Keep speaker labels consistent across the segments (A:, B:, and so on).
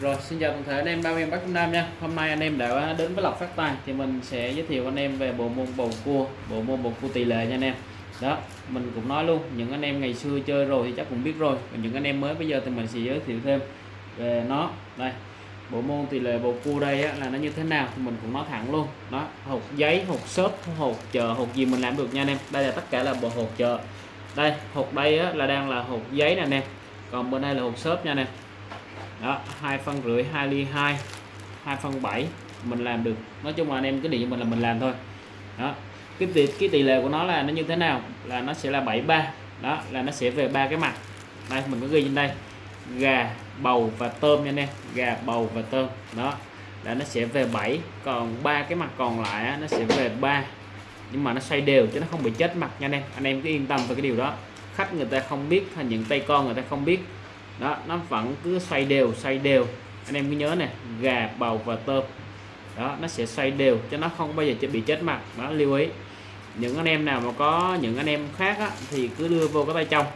A: Rồi xin chào toàn thể anh em bao em Bắc Trung Nam nha. Hôm nay anh em đã đến với Lộc Phát Tài Thì mình sẽ giới thiệu anh em về bộ môn bầu cua Bộ môn bầu cua tỷ lệ nha anh em. Đó mình cũng nói luôn Những anh em ngày xưa chơi rồi thì chắc cũng biết rồi Còn những anh em mới bây giờ thì mình sẽ giới thiệu thêm về nó. Đây bộ môn tỷ lệ bầu cua đây á, là nó như thế nào thì mình cũng nói thẳng luôn. Đó hộp giấy hộp xốp hộp chợ hộp gì mình làm được nha anh em. Đây là tất cả là bộ hộp chợ. Đây hộp đây á, là đang là hộp giấy nè anh em. Còn bên đây là hộp xốp nha anh em đó hai phân rưỡi 2 ly 2 2 phân 7 mình làm được. Nói chung là anh em cứ điện mình là mình làm thôi. Đó cái tỷ cái tỷ lệ của nó là nó như thế nào? Là nó sẽ là 73 đó là nó sẽ về ba cái mặt. Đây mình có ghi trên đây. Gà bầu và tôm nha anh em. Gà bầu và tôm. Đó là nó sẽ về 7 còn ba cái mặt còn lại á, nó sẽ về 3 nhưng mà nó xoay đều chứ nó không bị chết mặt nha anh em. Anh em cứ yên tâm về cái điều đó. Khách người ta không biết hay những tay con người ta không biết đó nó vẫn cứ xoay đều xoay đều. Anh em cứ nhớ này gà bầu và tôm. Đó nó sẽ xoay đều cho nó không bao giờ bị chết mặt. Đó lưu ý. Những anh em nào mà có những anh em khác á, thì cứ đưa vô cái tay trong.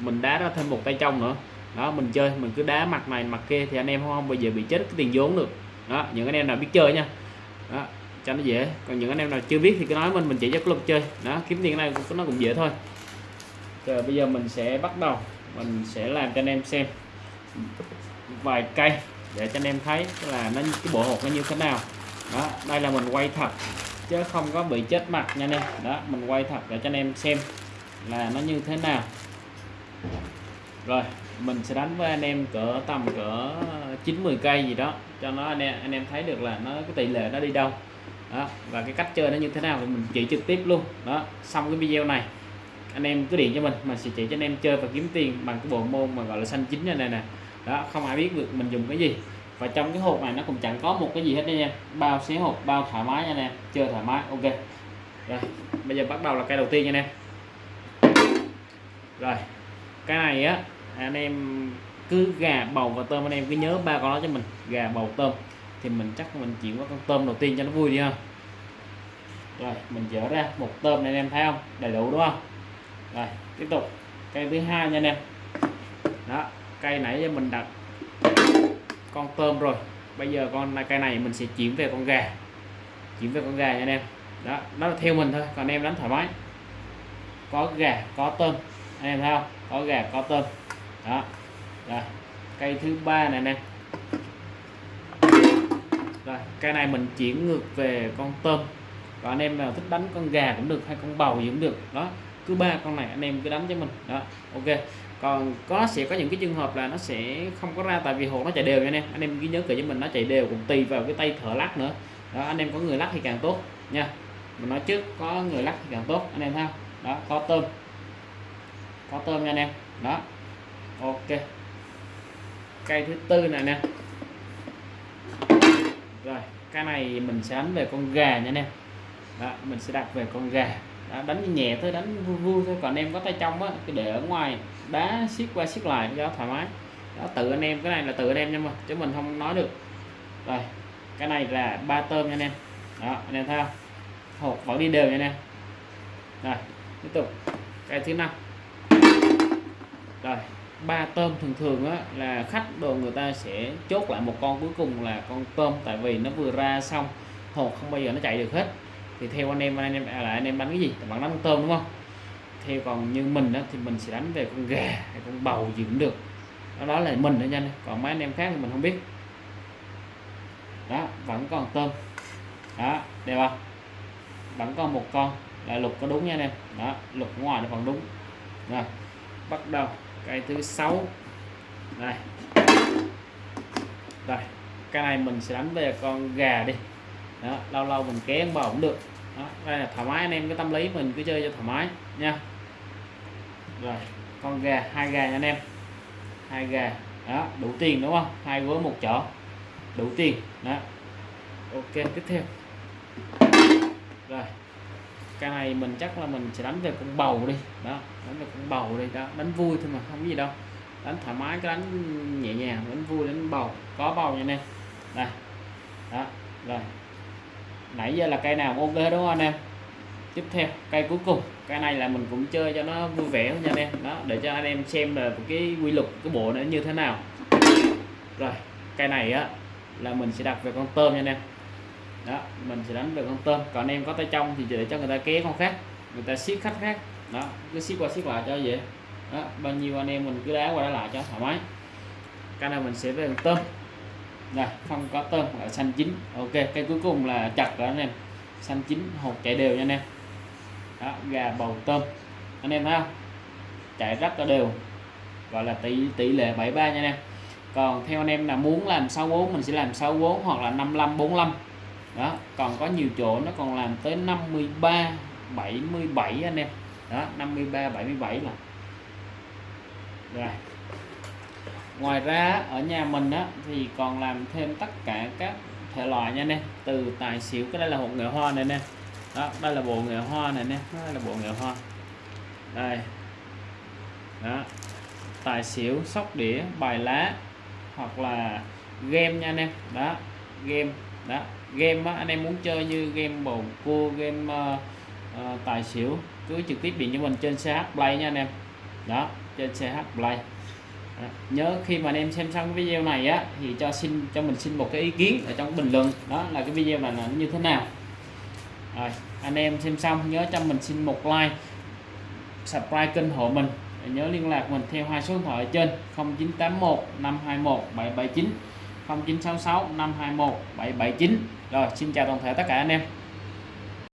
A: Mình đá ra thêm một tay trong nữa. Đó mình chơi mình cứ đá mặt này mặt kia thì anh em không bao giờ bị chết cái tiền vốn được. Đó những anh em nào biết chơi nha. Đó cho nó dễ. Còn những anh em nào chưa biết thì cứ nói mình mình chỉ cho club chơi. Đó kiếm tiền này nó cũng dễ thôi. Rồi bây giờ mình sẽ bắt đầu mình sẽ làm cho anh em xem vài cây để cho anh em thấy là nó, cái bộ hột nó như thế nào. Đó, đây là mình quay thật chứ không có bị chết mặt nha anh em. Đó, mình quay thật để cho anh em xem là nó như thế nào. Rồi, mình sẽ đánh với anh em cỡ tầm cỡ 90 cây gì đó, cho nó anh em anh em thấy được là nó, cái tỷ lệ nó đi đâu. Đó, và cái cách chơi nó như thế nào thì mình chỉ trực tiếp luôn. Đó, xong cái video này anh em cứ điện cho mình mình sẽ chỉ cho anh em chơi và kiếm tiền bằng cái bộ môn mà gọi là xanh chính này nè đó, không ai biết được mình dùng cái gì. Và trong cái hộp này nó cũng chẳng có một cái gì hết nha. Em bao xé hộp, bao thoải mái nha anh em chơi thoải mái, ok. Rồi, bây giờ bắt đầu là cây đầu tiên nha anh em rồi, cái này á, anh em cứ gà bầu và tôm, anh em cứ nhớ ba con đó cho mình. Gà bầu tôm, thì mình chắc mình chuyển qua con tôm đầu tiên cho nó vui đi ha. Rồi, mình dỡ ra một tôm này anh em thấy không? Đầy đủ đúng không? Rồi, tiếp tục. Cây thứ hai nha anh em. Đó, cây nãy giờ mình đặt con tôm rồi. Bây giờ con cây này mình sẽ chuyển về con gà. Chuyển về con gà nha anh em. Đó, nó là theo mình thôi, còn anh em đánh thoải mái. Có gà, có tôm. Anh em thấy không? Có gà, có tôm. Đó. Rồi, cây thứ ba này nè rồi, cây này mình chuyển ngược về con tôm. Còn anh em nào thích đánh con gà cũng được, hay con bầu gì cũng được. Đó cứ ba con này anh em cứ đánh cho mình. Đó ok. Còn có sẽ có những cái trường hợp là nó sẽ không có ra tại vì hồ nó chạy đều nha anh em. Anh em ghi nhớ kỹ cho mình nó chạy đều cũng tùy vào cái tay thở lắc nữa. Đó anh em có người lắc thì càng tốt nha. Mình nói trước có người lắc thì càng tốt anh em ha. Đó có tôm. Có tôm nha anh em. Đó ok. Cây thứ tư này nè. Rồi cái này mình sẽ đánh về con gà nha anh em. Đó, mình sẽ đặt về con gà đánh nhẹ thôi đánh vui vui thôi. Còn em có tay trong á cái để ở ngoài đá siết qua siết lại cho thoải mái. Đó tự anh em cái này là tự anh em nhưng mà chứ mình không nói được. Rồi cái này là ba tôm nha anh em. Đó anh em thấy không? Hộp vẫn đi đều nha anh em. Rồi tiếp tục. Cái thứ năm. Rồi ba tôm thường thường á, là khách đồ người ta sẽ chốt lại một con cuối cùng là con tôm. Tại vì nó vừa ra xong hột không bao giờ nó chạy được hết thì theo anh em anh em à, là anh em đánh cái gì? Bạn đánh con tôm đúng không? Theo còn như mình đó thì mình sẽ đánh về con gà hay con bầu gì cũng được. Đó, đó là mình thôi nha còn mấy anh em khác thì mình không biết. Đó vẫn còn tôm. Đó đều không? Vẫn còn một con. Là lục có đúng nha anh em. Đó lục ngoài nó vẫn đúng. Rồi bắt đầu. Cái thứ sáu. Đây. Rồi cái này mình sẽ đánh về con gà đi đó, lâu lâu mình kéo bầu cũng được. Đó, đây là thoải mái anh em, cái tâm lý mình cứ chơi cho thoải mái, nha. Rồi, con gà, hai gà nha anh em. Hai gà, đó, đủ tiền đúng không? Hai gối một chỏ, đủ tiền. Đó. Ok, tiếp theo. Rồi, cái này mình chắc là mình sẽ đánh về con bầu đi. Đó, đánh về con bầu đi. Đó, đánh vui thôi mà, không có gì đâu. Đánh thoải mái, cái đánh nhẹ nhàng, đánh vui, đánh bầu. Có bầu nha anh em. Đây, đó, rồi nãy giờ là cây nào ok đúng không anh em? Tiếp theo, cây cuối cùng. Cái này là mình cũng chơi cho nó vui vẻ nha anh em. Đó, để cho anh em xem là cái quy luật, cái bộ nó như thế nào. Rồi, cây này á, là mình sẽ đặt về con tôm nha anh em. Đó, mình sẽ đánh về con tôm. Còn anh em có tay trong thì để cho người ta ké con khác. Người ta siết khách khác. Đó, cứ siết qua siết lại cho vậy đó, bao nhiêu anh em mình cứ đá qua đá lại cho thoải mái. Cái này mình sẽ về con tôm này không có tôm, là xanh chín. Ok, cái cuối cùng là chặt đó anh em. Xanh chín, hột chạy đều nha anh em. Đó, gà bầu tôm. Anh em thấy không? Chạy rất là đều. Gọi là tỷ tỷ lệ 73 nha anh em. Còn theo anh em là muốn làm 64 mình sẽ làm 64 hoặc là 55 45 đó, còn có nhiều chỗ, nó còn làm tới 53 77 anh em. Đó 53 77 là rồi ngoài ra ở nhà mình á thì còn làm thêm tất cả các thể loại nha anh em từ tài xỉu cái đây là hộp nghệ hoa này nè. Đó đây là bộ nghệ hoa này nè. Đây là bộ nghệ hoa. Đây. Đó. Tài xỉu sóc đĩa bài lá hoặc là game nha anh em đó game. Đó game á, anh em muốn chơi như game bầu cua game uh, uh, tài xỉu cứ trực tiếp điện cho mình trên CH Play nha anh em. Đó trên CH Play nhớ khi mà anh em xem xong cái video này á, thì cho xin, cho mình xin một cái ý kiến ở trong bình luận. Đó là cái video này là như thế nào. Rồi, anh em xem xong, nhớ cho mình xin một like, subscribe kênh hộ mình. Nhớ liên lạc mình theo hai số điện thoại ở trên 0981 521 779 0966 521 779 rồi, xin chào toàn thể tất cả anh em.